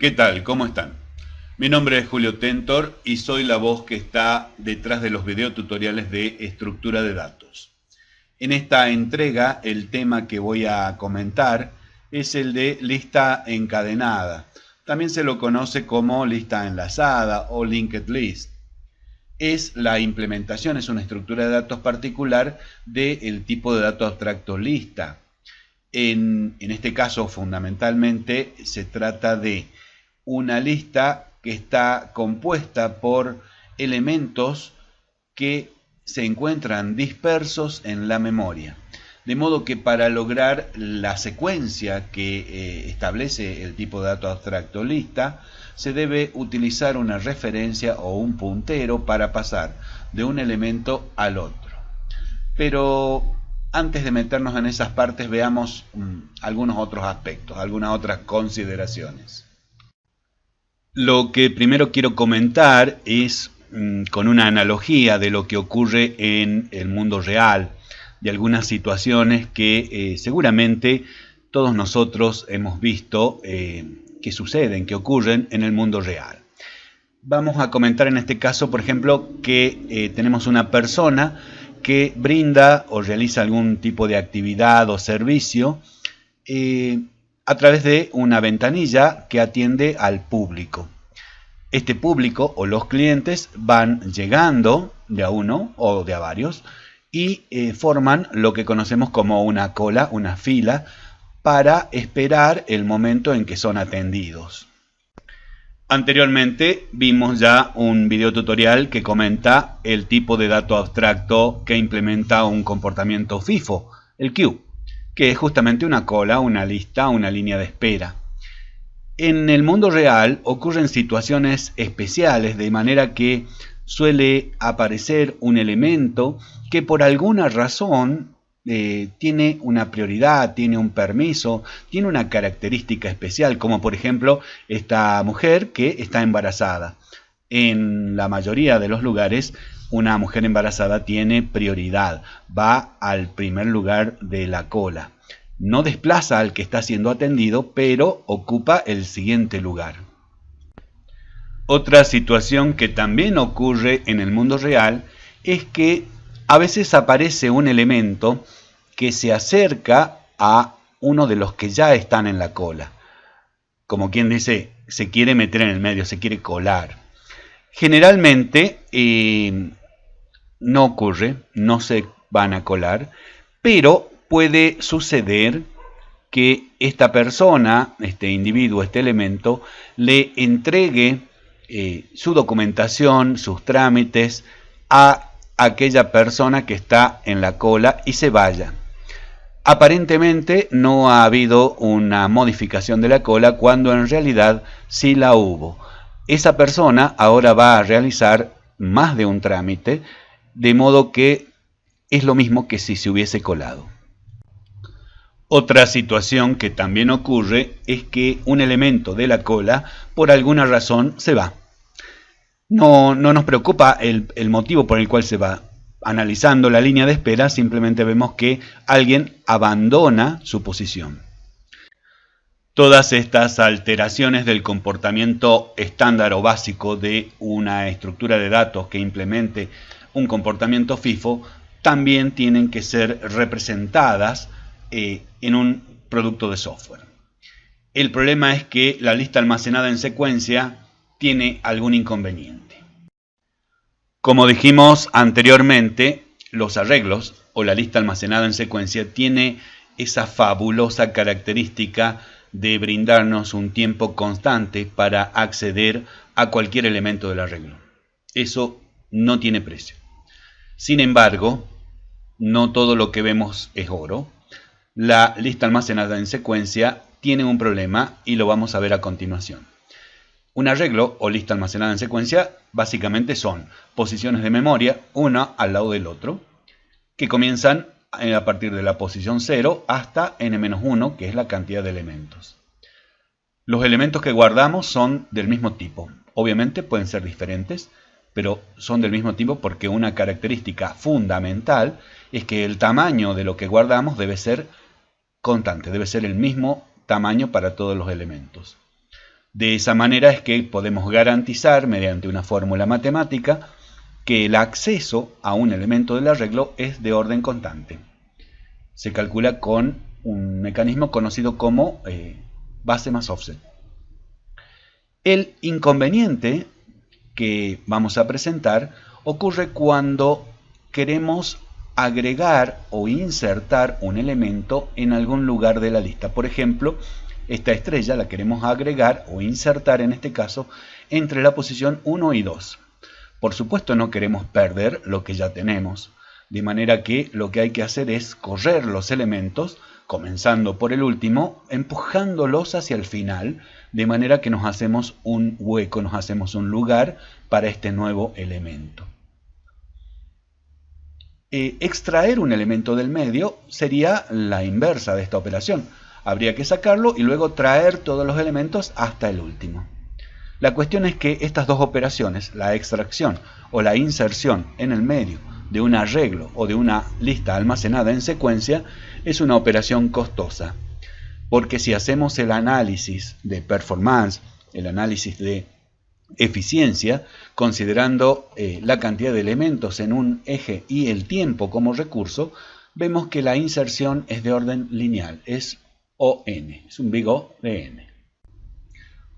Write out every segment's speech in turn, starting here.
¿Qué tal? ¿Cómo están? Mi nombre es Julio Tentor y soy la voz que está detrás de los videotutoriales de estructura de datos. En esta entrega el tema que voy a comentar es el de lista encadenada. También se lo conoce como lista enlazada o linked list. Es la implementación, es una estructura de datos particular del tipo de dato abstracto lista. En, en este caso, fundamentalmente, se trata de una lista que está compuesta por elementos que se encuentran dispersos en la memoria. De modo que para lograr la secuencia que eh, establece el tipo de dato abstracto lista, se debe utilizar una referencia o un puntero para pasar de un elemento al otro. Pero antes de meternos en esas partes veamos mm, algunos otros aspectos, algunas otras consideraciones. Lo que primero quiero comentar es mm, con una analogía de lo que ocurre en el mundo real, de algunas situaciones que eh, seguramente todos nosotros hemos visto eh, que suceden, que ocurren en el mundo real. Vamos a comentar en este caso, por ejemplo, que eh, tenemos una persona que brinda o realiza algún tipo de actividad o servicio a través de una ventanilla que atiende al público. Este público o los clientes van llegando de uno o de varios y eh, forman lo que conocemos como una cola, una fila, para esperar el momento en que son atendidos. Anteriormente vimos ya un video tutorial que comenta el tipo de dato abstracto que implementa un comportamiento FIFO, el queue que es justamente una cola, una lista, una línea de espera. En el mundo real ocurren situaciones especiales, de manera que suele aparecer un elemento que por alguna razón eh, tiene una prioridad, tiene un permiso, tiene una característica especial, como por ejemplo esta mujer que está embarazada. En la mayoría de los lugares una mujer embarazada tiene prioridad, va al primer lugar de la cola. No desplaza al que está siendo atendido, pero ocupa el siguiente lugar. Otra situación que también ocurre en el mundo real es que a veces aparece un elemento que se acerca a uno de los que ya están en la cola. Como quien dice, se quiere meter en el medio, se quiere colar. Generalmente eh, no ocurre, no se van a colar, pero puede suceder que esta persona, este individuo, este elemento, le entregue eh, su documentación, sus trámites a aquella persona que está en la cola y se vaya. Aparentemente no ha habido una modificación de la cola cuando en realidad sí la hubo. Esa persona ahora va a realizar más de un trámite de modo que es lo mismo que si se hubiese colado. Otra situación que también ocurre es que un elemento de la cola por alguna razón se va. No, no nos preocupa el, el motivo por el cual se va. Analizando la línea de espera simplemente vemos que alguien abandona su posición. Todas estas alteraciones del comportamiento estándar o básico de una estructura de datos que implemente un comportamiento FIFO, también tienen que ser representadas eh, en un producto de software. El problema es que la lista almacenada en secuencia tiene algún inconveniente. Como dijimos anteriormente, los arreglos o la lista almacenada en secuencia tiene esa fabulosa característica de brindarnos un tiempo constante para acceder a cualquier elemento del arreglo. Eso no tiene precio. Sin embargo, no todo lo que vemos es oro. La lista almacenada en secuencia tiene un problema y lo vamos a ver a continuación. Un arreglo o lista almacenada en secuencia básicamente son posiciones de memoria, una al lado del otro, que comienzan a partir de la posición 0 hasta n-1, que es la cantidad de elementos. Los elementos que guardamos son del mismo tipo. Obviamente pueden ser diferentes, pero son del mismo tipo porque una característica fundamental es que el tamaño de lo que guardamos debe ser constante, debe ser el mismo tamaño para todos los elementos. De esa manera es que podemos garantizar mediante una fórmula matemática que el acceso a un elemento del arreglo es de orden constante. Se calcula con un mecanismo conocido como eh, base más offset. El inconveniente que vamos a presentar ocurre cuando queremos agregar o insertar un elemento en algún lugar de la lista. Por ejemplo, esta estrella la queremos agregar o insertar en este caso entre la posición 1 y 2. Por supuesto no queremos perder lo que ya tenemos, de manera que lo que hay que hacer es correr los elementos, comenzando por el último, empujándolos hacia el final, de manera que nos hacemos un hueco, nos hacemos un lugar para este nuevo elemento. Eh, extraer un elemento del medio sería la inversa de esta operación. Habría que sacarlo y luego traer todos los elementos hasta el último. La cuestión es que estas dos operaciones, la extracción o la inserción en el medio de un arreglo o de una lista almacenada en secuencia, es una operación costosa. Porque si hacemos el análisis de performance, el análisis de eficiencia, considerando eh, la cantidad de elementos en un eje y el tiempo como recurso, vemos que la inserción es de orden lineal, es ON, es un big O de N.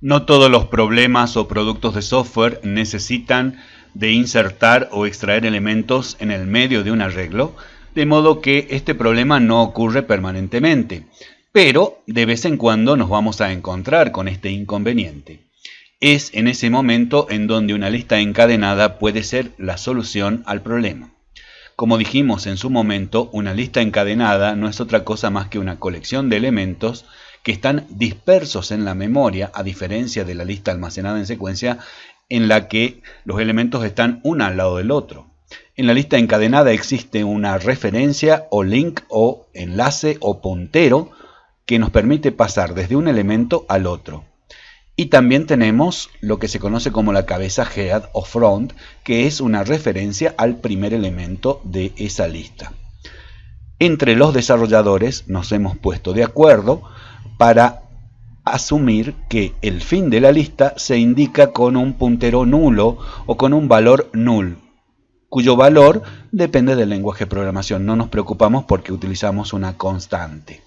No todos los problemas o productos de software necesitan de insertar o extraer elementos en el medio de un arreglo, de modo que este problema no ocurre permanentemente, pero de vez en cuando nos vamos a encontrar con este inconveniente es en ese momento en donde una lista encadenada puede ser la solución al problema. Como dijimos en su momento, una lista encadenada no es otra cosa más que una colección de elementos que están dispersos en la memoria, a diferencia de la lista almacenada en secuencia, en la que los elementos están uno al lado del otro. En la lista encadenada existe una referencia o link o enlace o puntero que nos permite pasar desde un elemento al otro. Y también tenemos lo que se conoce como la cabeza head o front, que es una referencia al primer elemento de esa lista. Entre los desarrolladores nos hemos puesto de acuerdo para asumir que el fin de la lista se indica con un puntero nulo o con un valor null, cuyo valor depende del lenguaje de programación. No nos preocupamos porque utilizamos una constante.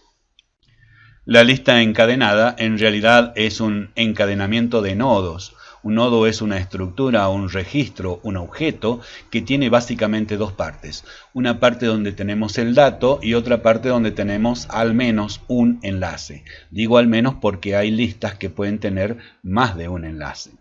La lista encadenada en realidad es un encadenamiento de nodos. Un nodo es una estructura, un registro, un objeto que tiene básicamente dos partes. Una parte donde tenemos el dato y otra parte donde tenemos al menos un enlace. Digo al menos porque hay listas que pueden tener más de un enlace.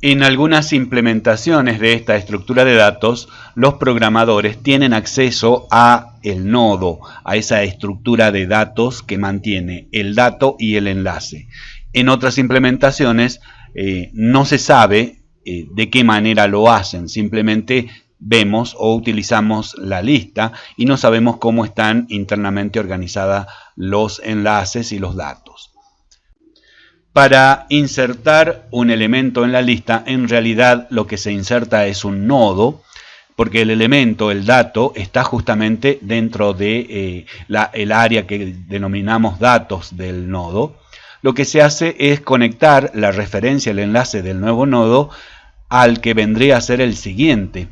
En algunas implementaciones de esta estructura de datos, los programadores tienen acceso a el nodo, a esa estructura de datos que mantiene el dato y el enlace. En otras implementaciones eh, no se sabe eh, de qué manera lo hacen, simplemente vemos o utilizamos la lista y no sabemos cómo están internamente organizados los enlaces y los datos. Para insertar un elemento en la lista, en realidad lo que se inserta es un nodo, porque el elemento, el dato, está justamente dentro de eh, el área que denominamos datos del nodo. Lo que se hace es conectar la referencia, el enlace del nuevo nodo al que vendría a ser el siguiente.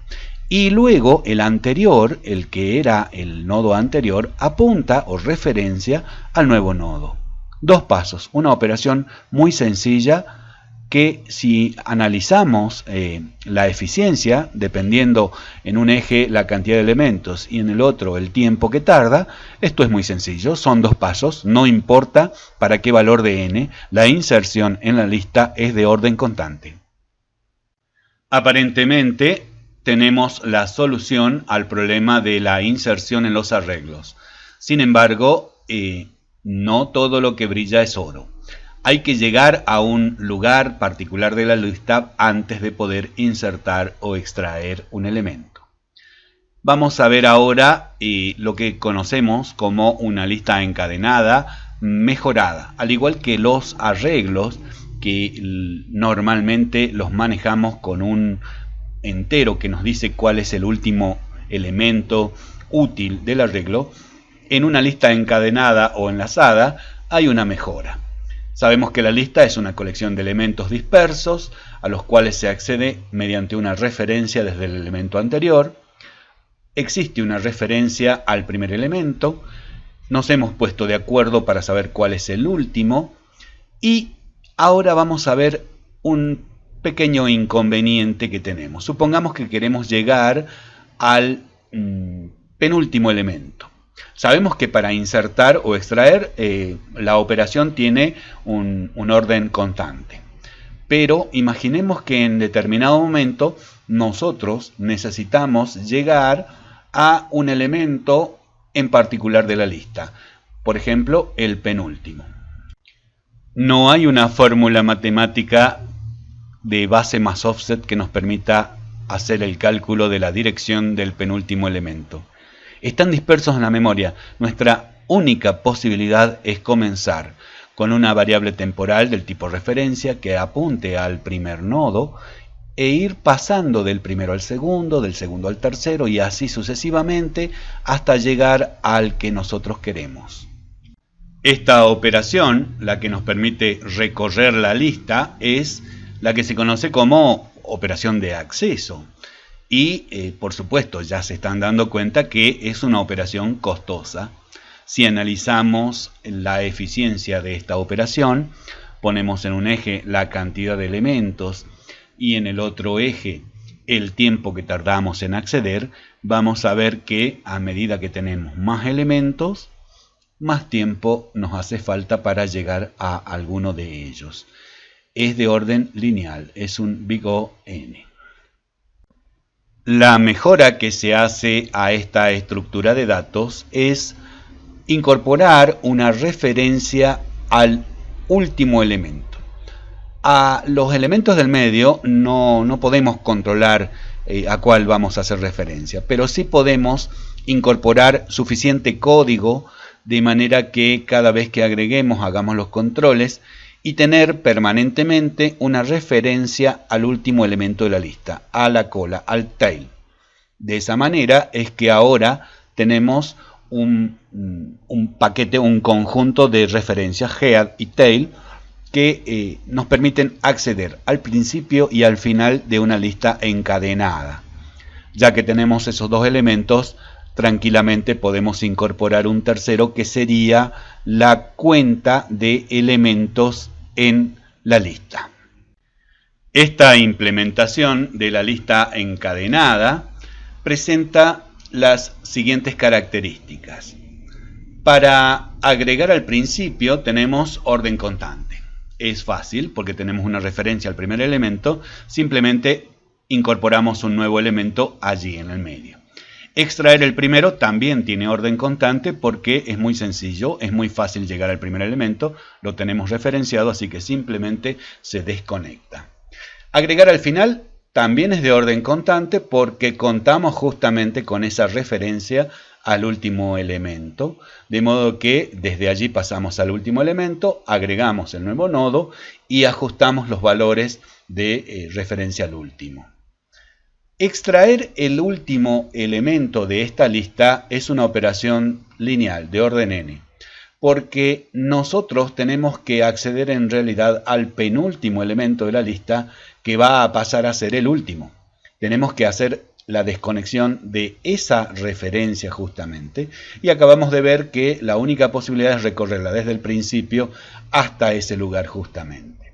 Y luego el anterior, el que era el nodo anterior, apunta o referencia al nuevo nodo. Dos pasos, una operación muy sencilla que si analizamos eh, la eficiencia, dependiendo en un eje la cantidad de elementos y en el otro el tiempo que tarda, esto es muy sencillo, son dos pasos, no importa para qué valor de n, la inserción en la lista es de orden constante. Aparentemente tenemos la solución al problema de la inserción en los arreglos. Sin embargo, eh, no todo lo que brilla es oro. Hay que llegar a un lugar particular de la lista antes de poder insertar o extraer un elemento. Vamos a ver ahora eh, lo que conocemos como una lista encadenada mejorada, al igual que los arreglos que normalmente los manejamos con un entero que nos dice cuál es el último elemento útil del arreglo, en una lista encadenada o enlazada hay una mejora. Sabemos que la lista es una colección de elementos dispersos a los cuales se accede mediante una referencia desde el elemento anterior. Existe una referencia al primer elemento. Nos hemos puesto de acuerdo para saber cuál es el último. Y ahora vamos a ver un pequeño inconveniente que tenemos. Supongamos que queremos llegar al mm, penúltimo elemento. Sabemos que para insertar o extraer eh, la operación tiene un, un orden constante. Pero imaginemos que en determinado momento nosotros necesitamos llegar a un elemento en particular de la lista. Por ejemplo, el penúltimo. No hay una fórmula matemática de base más offset que nos permita hacer el cálculo de la dirección del penúltimo elemento. Están dispersos en la memoria. Nuestra única posibilidad es comenzar con una variable temporal del tipo referencia que apunte al primer nodo e ir pasando del primero al segundo, del segundo al tercero y así sucesivamente hasta llegar al que nosotros queremos. Esta operación, la que nos permite recorrer la lista, es la que se conoce como operación de acceso. Y, eh, por supuesto, ya se están dando cuenta que es una operación costosa. Si analizamos la eficiencia de esta operación, ponemos en un eje la cantidad de elementos y en el otro eje el tiempo que tardamos en acceder, vamos a ver que a medida que tenemos más elementos, más tiempo nos hace falta para llegar a alguno de ellos. Es de orden lineal, es un big O n. La mejora que se hace a esta estructura de datos es incorporar una referencia al último elemento. A los elementos del medio no, podemos controlar eh, a cuál vamos a hacer referencia, pero sí podemos incorporar suficiente código de manera que cada vez que agreguemos hagamos los controles y tener permanentemente una referencia al último elemento de la lista, a la cola, al tail. De esa manera es que ahora tenemos un, paquete, un conjunto de referencias head y tail que eh, nos permiten acceder al principio y al final de una lista encadenada. Ya que tenemos esos dos elementos, tranquilamente podemos incorporar un tercero que sería la cuenta de elementos en la lista. Esta implementación de la lista encadenada presenta las siguientes características. Para agregar al principio tenemos orden constante. Es fácil porque tenemos una referencia al primer elemento, simplemente incorporamos un nuevo elemento allí en el medio. Extraer el primero también tiene orden constante porque es muy sencillo, es muy fácil llegar al primer elemento, lo tenemos referenciado, así que simplemente se desconecta. Agregar al final también es de orden constante porque contamos justamente con esa referencia al último elemento, de modo que desde allí pasamos al último elemento, agregamos el nuevo nodo y ajustamos los valores de eh, referencia al último. Extraer el último elemento de esta lista es una operación lineal de orden n, porque nosotros tenemos que acceder en realidad al penúltimo elemento de la lista que va a pasar a ser el último. Tenemos que hacer la desconexión de esa referencia justamente y acabamos de ver que la única posibilidad es recorrerla desde el principio hasta ese lugar justamente.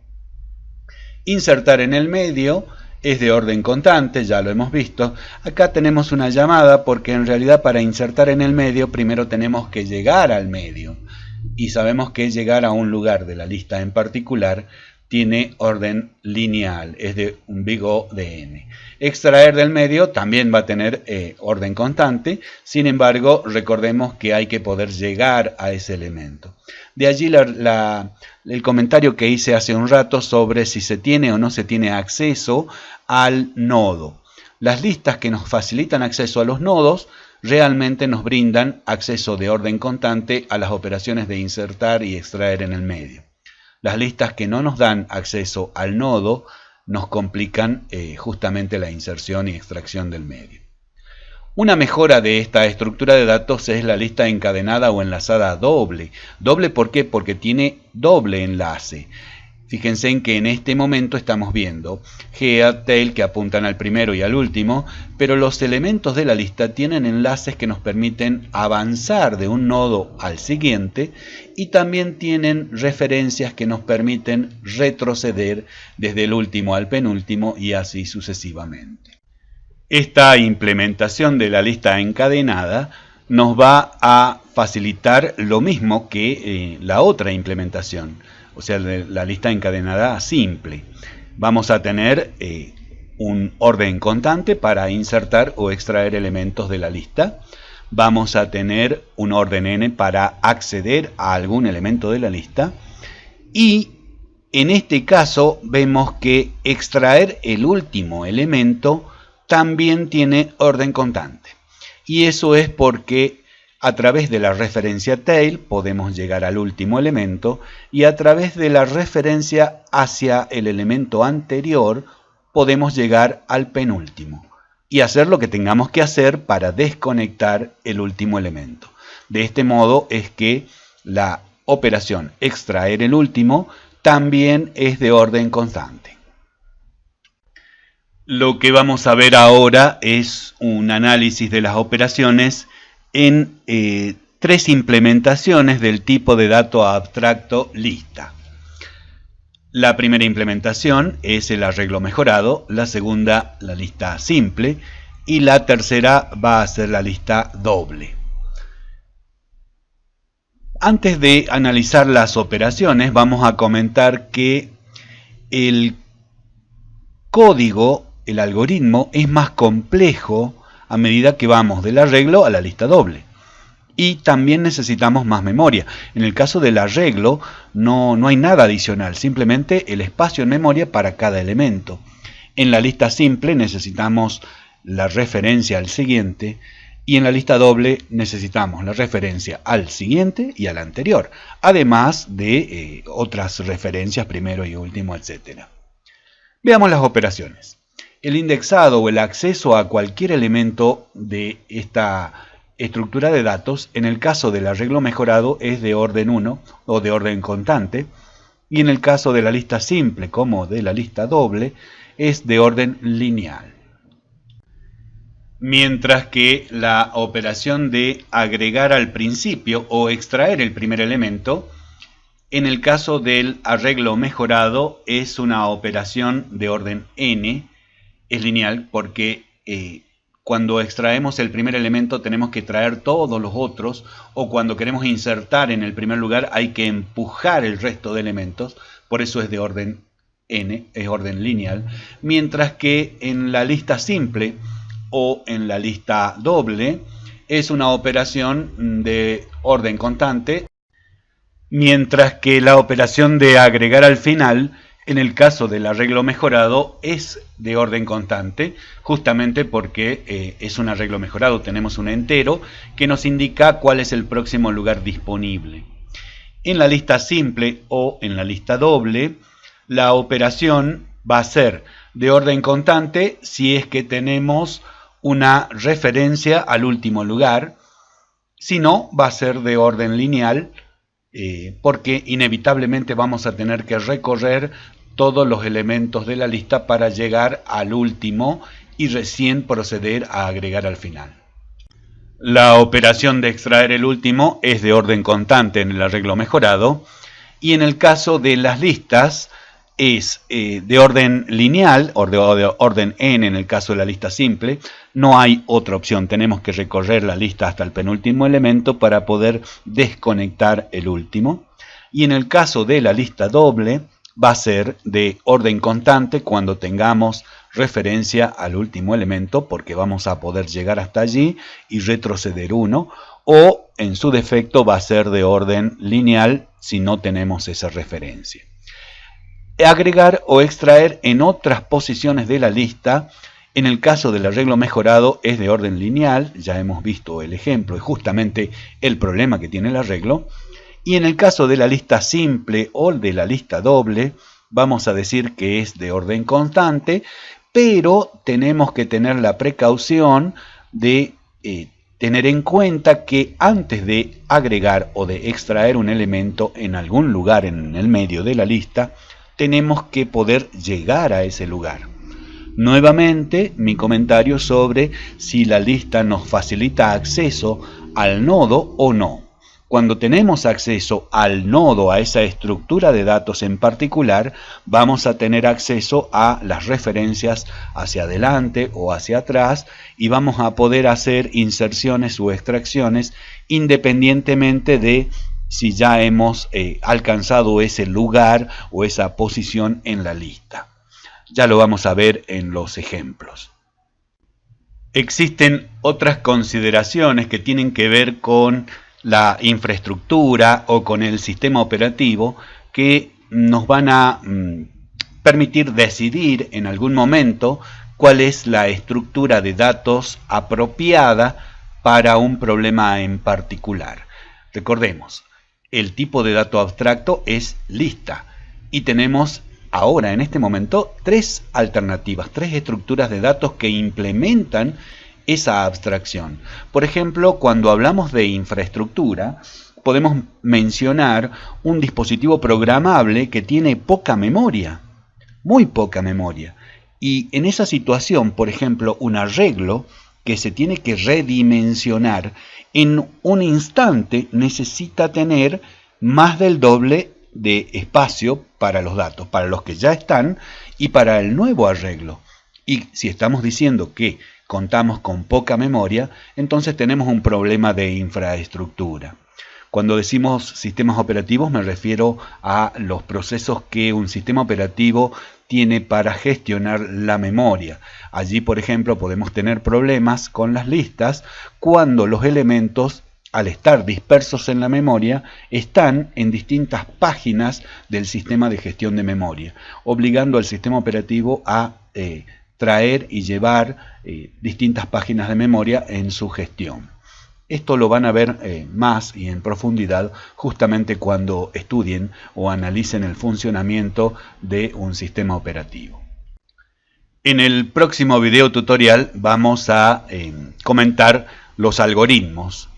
Insertar en el medio es de orden constante, ya lo hemos visto. Acá tenemos una llamada porque en realidad para insertar en el medio primero tenemos que llegar al medio. Y sabemos que llegar a un lugar de la lista en particular tiene orden lineal, es de un big O de n. Extraer del medio también va a tener eh, orden constante, sin embargo recordemos que hay que poder llegar a ese elemento. De allí el comentario que hice hace un rato sobre si se tiene o no se tiene acceso al nodo. Las listas que nos facilitan acceso a los nodos realmente nos brindan acceso de orden constante a las operaciones de insertar y extraer en el medio. Las listas que no nos dan acceso al nodo nos complican eh, justamente la inserción y extracción del medio. Una mejora de esta estructura de datos es la lista encadenada o enlazada doble. ¿Doble por qué? Porque tiene doble enlace. Fíjense en que en este momento estamos viendo head, tail que apuntan al primero y al último, pero los elementos de la lista tienen enlaces que nos permiten avanzar de un nodo al siguiente y también tienen referencias que nos permiten retroceder desde el último al penúltimo y así sucesivamente. Esta implementación de la lista encadenada nos va a facilitar lo mismo que eh, la otra implementación o sea, la lista encadenada simple. Vamos a tener eh, un orden constante para insertar o extraer elementos de la lista. Vamos a tener un orden n para acceder a algún elemento de la lista. Y en este caso vemos que extraer el último elemento también tiene orden constante. Y eso es porque a través de la referencia tail podemos llegar al último elemento y a través de la referencia hacia el elemento anterior podemos llegar al penúltimo y hacer lo que tengamos que hacer para desconectar el último elemento. De este modo es que la operación extraer el último también es de orden constante. Lo que vamos a ver ahora es un análisis de las operaciones en eh, tres implementaciones del tipo de dato abstracto lista. La primera implementación es el arreglo mejorado, la segunda la lista simple y la tercera va a ser la lista doble. Antes de analizar las operaciones vamos a comentar que el código, el algoritmo, es más complejo a medida que vamos del arreglo a la lista doble. Y también necesitamos más memoria. En el caso del arreglo no, no hay nada adicional, simplemente el espacio en memoria para cada elemento. En la lista simple necesitamos la referencia al siguiente y en la lista doble necesitamos la referencia al siguiente y al anterior, además de eh, otras referencias primero y último, etc. Veamos las operaciones el indexado o el acceso a cualquier elemento de esta estructura de datos, en el caso del arreglo mejorado, es de orden 1 o de orden constante, y en el caso de la lista simple como de la lista doble, es de orden lineal. Mientras que la operación de agregar al principio o extraer el primer elemento, en el caso del arreglo mejorado es una operación de orden n, es lineal porque eh, cuando extraemos el primer elemento tenemos que traer todos los otros o cuando queremos insertar en el primer lugar hay que empujar el resto de elementos, por eso es de orden n, es orden lineal, mientras que en la lista simple o en la lista doble es una operación de orden constante, mientras que la operación de agregar al final en el caso del arreglo mejorado es de orden constante, justamente porque eh, es un arreglo mejorado, tenemos un entero que nos indica cuál es el próximo lugar disponible. En la lista simple o en la lista doble, la operación va a ser de orden constante si es que tenemos una referencia al último lugar, si no, va a ser de orden lineal eh, porque inevitablemente vamos a tener que recorrer todos los elementos de la lista para llegar al último y recién proceder a agregar al final. La operación de extraer el último es de orden constante en el arreglo mejorado y en el caso de las listas es eh, de orden lineal o de, orden n en el caso de la lista simple. No hay otra opción, tenemos que recorrer la lista hasta el penúltimo elemento para poder desconectar el último. Y en el caso de la lista doble va a ser de orden constante cuando tengamos referencia al último elemento porque vamos a poder llegar hasta allí y retroceder uno o en su defecto va a ser de orden lineal si no tenemos esa referencia agregar o extraer en otras posiciones de la lista. En el caso del arreglo mejorado es de orden lineal, ya hemos visto el ejemplo, es justamente el problema que tiene el arreglo. Y en el caso de la lista simple o de la lista doble, vamos a decir que es de orden constante, pero tenemos que tener la precaución de eh, tener en cuenta que antes de agregar o de extraer un elemento en algún lugar en el medio de la lista, tenemos que poder llegar a ese lugar. Nuevamente, mi comentario sobre si la lista nos facilita acceso al nodo o no. Cuando tenemos acceso al nodo, a esa estructura de datos en particular, vamos a tener acceso a las referencias hacia adelante o hacia atrás y vamos a poder hacer inserciones o extracciones independientemente de si ya hemos eh, alcanzado ese lugar o esa posición en la lista. Ya lo vamos a ver en los ejemplos. Existen otras consideraciones que tienen que ver con la infraestructura o con el sistema operativo que nos van a mm, permitir decidir en algún momento cuál es la estructura de datos apropiada para un problema en particular. Recordemos, el tipo de dato abstracto es lista y tenemos ahora en este momento tres alternativas, tres estructuras de datos que implementan esa abstracción. Por ejemplo, cuando hablamos de infraestructura, podemos mencionar un dispositivo programable que tiene poca memoria, muy poca memoria. Y en esa situación, por ejemplo, un arreglo que se tiene que redimensionar en un instante necesita tener más del doble de espacio para los datos, para los que ya están y para el nuevo arreglo. Y si estamos diciendo que contamos con poca memoria, entonces tenemos un problema de infraestructura. Cuando decimos sistemas operativos me refiero a los procesos que un sistema operativo tiene para gestionar la memoria. Allí, por ejemplo, podemos tener problemas con las listas cuando los elementos, al estar dispersos en la memoria, están en distintas páginas del sistema de gestión de memoria, obligando al sistema operativo a eh, traer y llevar eh, distintas páginas de memoria en su gestión. Esto lo van a ver eh, más y en profundidad justamente cuando estudien o analicen el funcionamiento de un sistema operativo. En el próximo video tutorial vamos a eh, comentar los algoritmos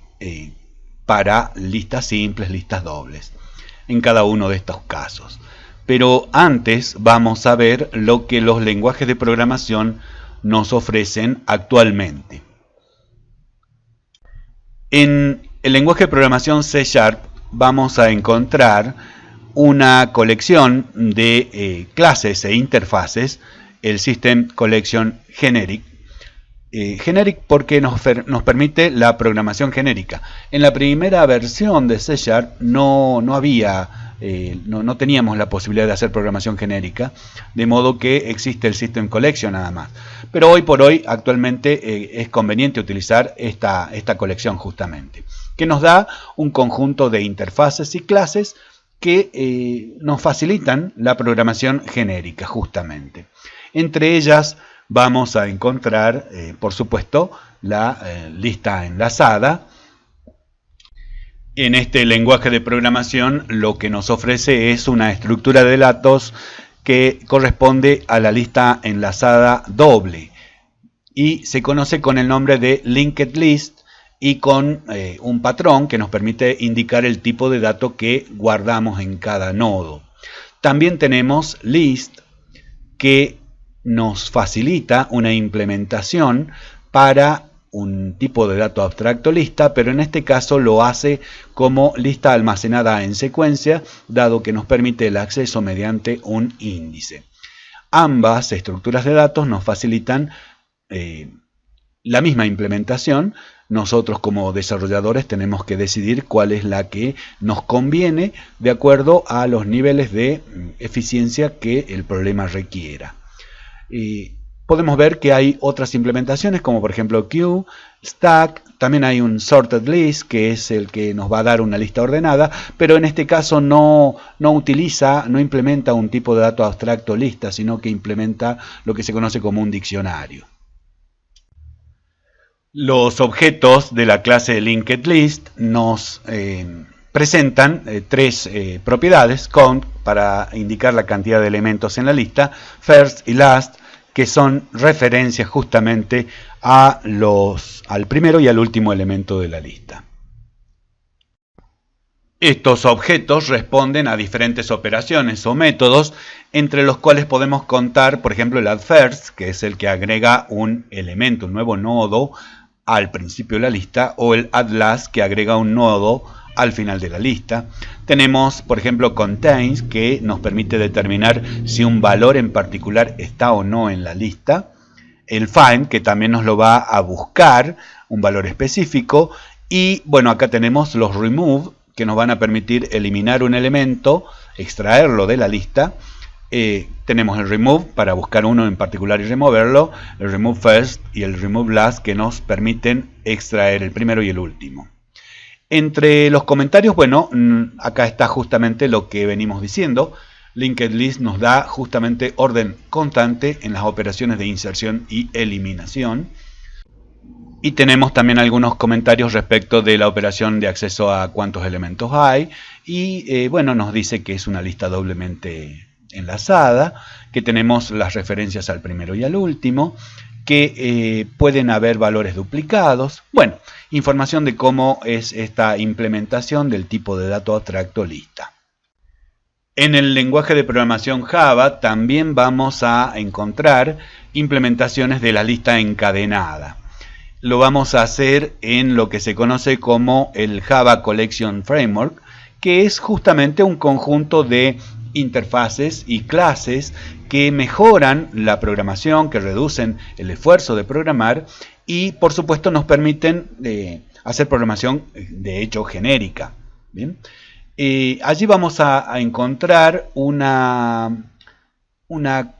para listas simples, listas dobles, en cada uno de estos casos. Pero antes vamos a ver lo que los lenguajes de programación nos ofrecen actualmente. En el lenguaje de programación C Sharp vamos a encontrar una colección de eh, clases e interfaces, el System Collection Generic. Eh, generic porque nos, permite la programación genérica. En la primera versión de C Sharp no, no había eh, no, teníamos la posibilidad de hacer programación genérica, de modo que existe el System Collection nada más. Pero hoy por hoy, actualmente, eh, es conveniente utilizar esta, esta colección justamente, que nos da un conjunto de interfaces y clases que eh, nos facilitan la programación genérica justamente. Entre ellas vamos a encontrar, por supuesto, la lista enlazada, en este lenguaje de programación lo que nos ofrece es una estructura de datos que corresponde a la lista enlazada doble y se conoce con el nombre de linked list y con eh, un patrón que nos permite indicar el tipo de dato que guardamos en cada nodo. También tenemos list que nos facilita una implementación para un tipo de dato abstracto lista, pero en este caso lo hace como lista almacenada en secuencia, dado que nos permite el acceso mediante un índice. Ambas estructuras de datos nos facilitan eh, la misma implementación. Nosotros como desarrolladores tenemos que decidir cuál es la que nos conviene de acuerdo a los niveles de mm, eficiencia que el problema requiera. Podemos ver que hay otras implementaciones como por ejemplo queue, stack, también hay un sorted list que es el que nos va a dar una lista ordenada, pero en este caso no, no utiliza, no implementa un tipo de dato abstracto lista, sino que implementa lo que se conoce como un diccionario. Los objetos de la clase linked list nos eh, presentan eh, tres eh, propiedades, count para indicar la cantidad de elementos en la lista, first y last que son referencias justamente a los, al primero y al último elemento de la lista. Estos objetos responden a diferentes operaciones o métodos, entre los cuales podemos contar, por ejemplo, el addFirst, que es el que agrega un elemento, un nuevo nodo al principio de la lista, o el addLast, que agrega un nodo al final de la lista. Tenemos, por ejemplo, contains, que nos permite determinar si un valor en particular está o no en la lista. El find, que también nos lo va a buscar, un valor específico. Y bueno, acá tenemos los remove, que nos van a permitir eliminar un elemento, extraerlo de la lista. Eh, tenemos el remove para buscar uno en particular y removerlo, el remove first y el remove last que nos permiten extraer el primero y el último. Entre los comentarios, bueno, mm, acá está justamente lo que venimos diciendo. Linked List nos da justamente orden constante en las operaciones de inserción y eliminación. Y tenemos también algunos comentarios respecto de la operación de acceso a cuántos elementos hay. Y eh, bueno, nos dice que es una lista doblemente enlazada, que tenemos las referencias al primero y al último, que eh, pueden haber valores duplicados. Bueno, información de cómo es esta implementación del tipo de dato abstracto lista. En el lenguaje de programación Java también vamos a encontrar implementaciones de la lista encadenada lo vamos a hacer en lo que se conoce como el Java Collection Framework, que es justamente un conjunto de interfaces y clases que mejoran la programación, que reducen el esfuerzo de programar y por supuesto nos permiten eh, hacer programación de hecho genérica. Eh, allí vamos a, encontrar una, una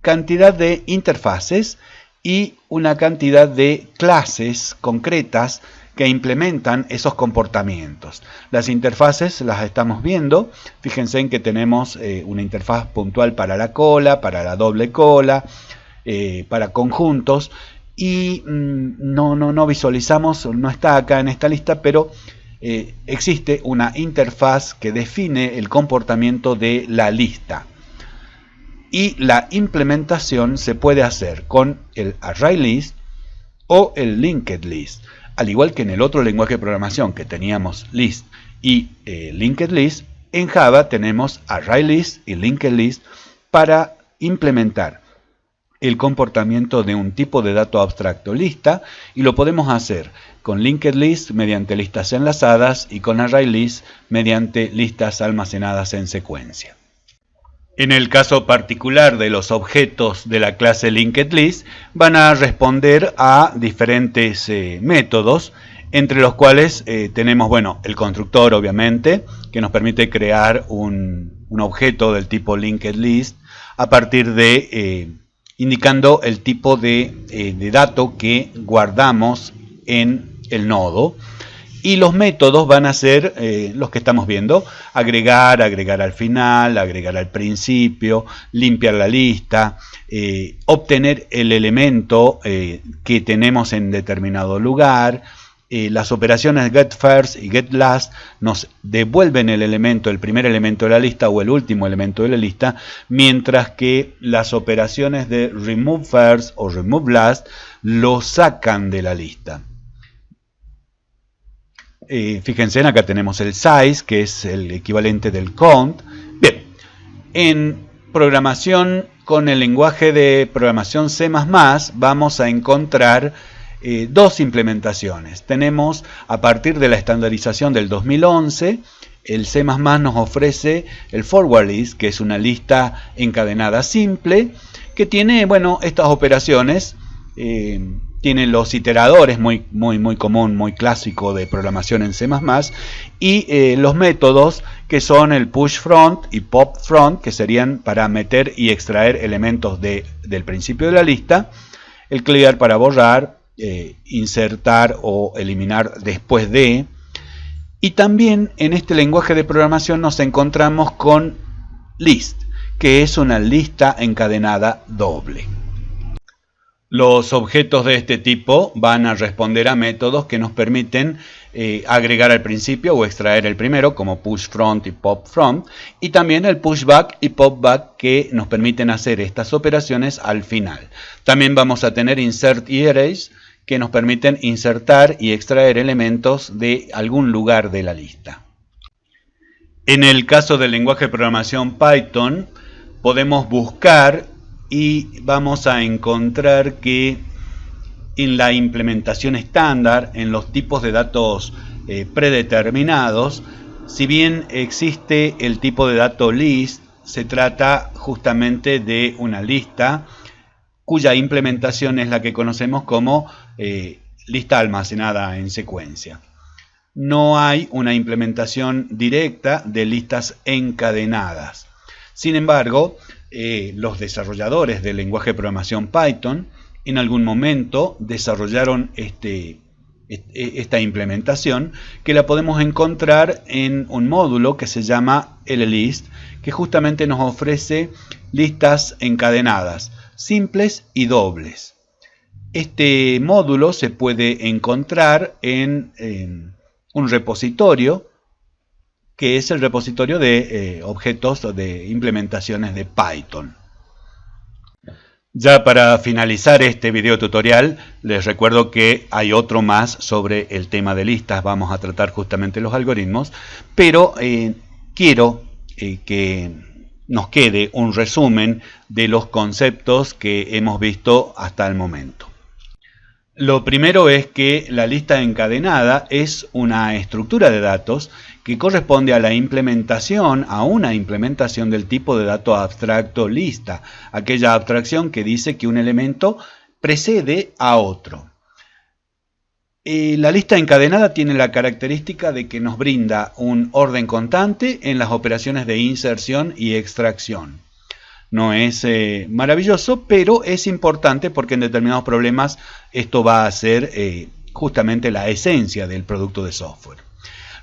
cantidad de interfaces y una cantidad de clases concretas que implementan esos comportamientos. Las interfaces las estamos viendo. Fíjense en que tenemos eh, una interfaz puntual para la cola, para la doble cola, eh, para conjuntos. Y mm, no, no, no visualizamos, no está acá en esta lista, pero eh, existe una interfaz que define el comportamiento de la lista y la implementación se puede hacer con el ArrayList o el linked list. Al igual que en el otro lenguaje de programación que teníamos list y eh, linked list, en Java tenemos ArrayList y linked list para implementar el comportamiento de un tipo de dato abstracto lista y lo podemos hacer con linked list mediante listas enlazadas y con ArrayList mediante listas almacenadas en secuencia. En el caso particular de los objetos de la clase LinkedList, van a responder a diferentes eh, métodos, entre los cuales eh, tenemos bueno, el constructor, obviamente, que nos permite crear un, objeto del tipo LinkedList a partir de eh, indicando el tipo de dato que guardamos en el nodo y los métodos van a ser eh, los que estamos viendo, agregar, agregar al final, agregar al principio, limpiar la lista, eh, obtener el elemento eh, que tenemos en determinado lugar, las operaciones get first y get last nos devuelven el elemento, el primer elemento de la lista o el último elemento de la lista, mientras que las operaciones de remove first o remove last lo sacan de la lista. Eh, fíjense, acá tenemos el size, que es el equivalente del count. Bien, en programación con el lenguaje de programación C++ vamos a encontrar eh, dos implementaciones. Tenemos, a partir de la estandarización del 2011, el C++ nos ofrece el forward list, que es una lista encadenada simple, que tiene, bueno, estas operaciones eh, tiene los iteradores, muy, muy, muy común, muy clásico de programación en C++, y eh, los métodos que son el push front y pop front, que serían para meter y extraer elementos de, del principio de la lista, el clear para borrar, eh, insertar o eliminar después de, y también en este lenguaje de programación nos encontramos con list, que es una lista encadenada doble. Los objetos de este tipo van a responder a métodos que nos permiten eh, agregar al principio o extraer el primero, como push front y pop front, y también el push back y pop back que nos permiten hacer estas operaciones al final. También vamos a tener insert y erase que nos permiten insertar y extraer elementos de algún lugar de la lista. En el caso del lenguaje de programación Python, podemos buscar y vamos a encontrar que en la implementación estándar, en los tipos de datos eh, predeterminados, si bien existe el tipo de dato list, se trata justamente de una lista cuya implementación es la que conocemos como eh, lista almacenada en secuencia. No hay una implementación directa de listas encadenadas. Sin embargo, eh, los desarrolladores del lenguaje de programación Python en algún momento desarrollaron este, e, esta implementación que la podemos encontrar en un módulo que se llama LList que justamente nos ofrece listas encadenadas, simples y dobles. Este módulo se puede encontrar en, un repositorio que es el repositorio de eh, objetos de implementaciones de Python. Ya para finalizar este video tutorial, les recuerdo que hay otro más sobre el tema de listas. Vamos a tratar justamente los algoritmos, pero eh, quiero eh, que nos quede un resumen de los conceptos que hemos visto hasta el momento. Lo primero es que la lista encadenada es una estructura de datos que corresponde a la implementación, a una implementación del tipo de dato abstracto lista, aquella abstracción que dice que un elemento precede a otro. Eh, la lista encadenada tiene la característica de que nos brinda un orden constante en las operaciones de inserción y extracción. No es eh, maravilloso, pero es importante porque en determinados problemas esto va a ser eh, justamente la esencia del producto de software.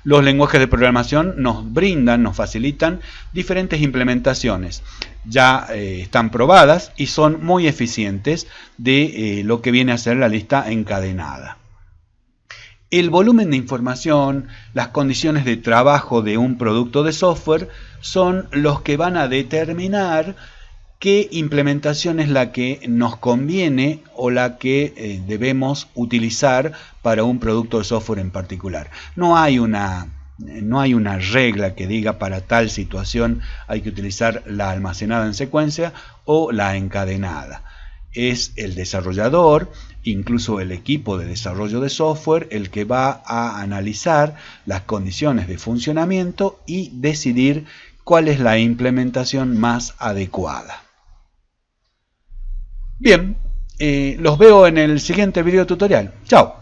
Los lenguajes de programación nos brindan, nos facilitan diferentes implementaciones. Ya eh, están probadas y son muy eficientes de lo que viene a ser la lista encadenada. El volumen de información, las condiciones de trabajo de un producto de software son los que van a determinar qué implementación es la que nos conviene o la que eh, debemos utilizar para un producto de software en particular. No hay una no hay una regla que diga para tal situación hay que utilizar la almacenada en secuencia o la encadenada. Es el desarrollador, incluso el equipo de desarrollo de software, el que va a analizar las condiciones de funcionamiento y decidir cuál es la implementación más adecuada. Bien, eh, los veo en el siguiente video tutorial. Chao.